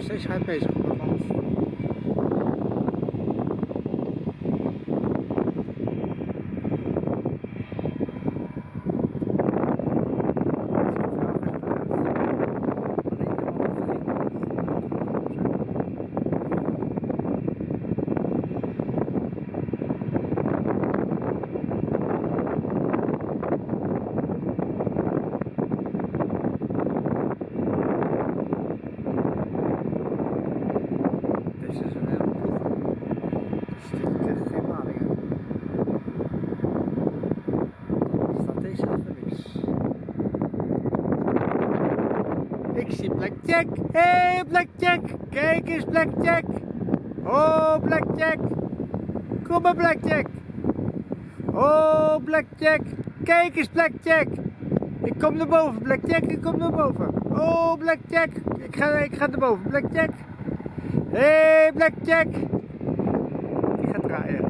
谁才配什么？Ik zie Blackjack. Hé hey, Blackjack. Kijk eens Blackjack. Oh Blackjack. Kom maar Blackjack. Oh Blackjack. Kijk eens Blackjack. Ik kom naar boven Blackjack. Ik kom naar boven. Oh Blackjack. Ik ga, ik ga naar boven Blackjack. Hé, hey, Blackjack! Die gaat draaien.